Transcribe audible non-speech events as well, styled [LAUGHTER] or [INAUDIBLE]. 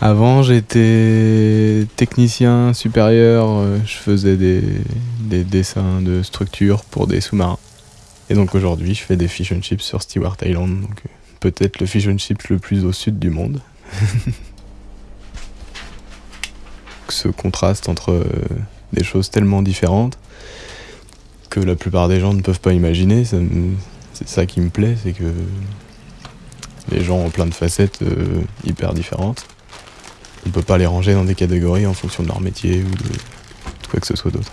Avant, j'étais technicien supérieur, euh, je faisais des, des dessins de structures pour des sous-marins. Et donc aujourd'hui, je fais des fish and chips sur Stewart Island, donc euh, peut-être le fish and chips le plus au sud du monde. [LAUGHS] Ce contraste entre euh, des choses tellement différentes que la plupart des gens ne peuvent pas imaginer, c'est ça qui me plaît, c'est que les gens ont plein de facettes hyper différentes. On peut pas les ranger dans des catégories en fonction de leur métier ou de, de quoi que ce soit d'autre.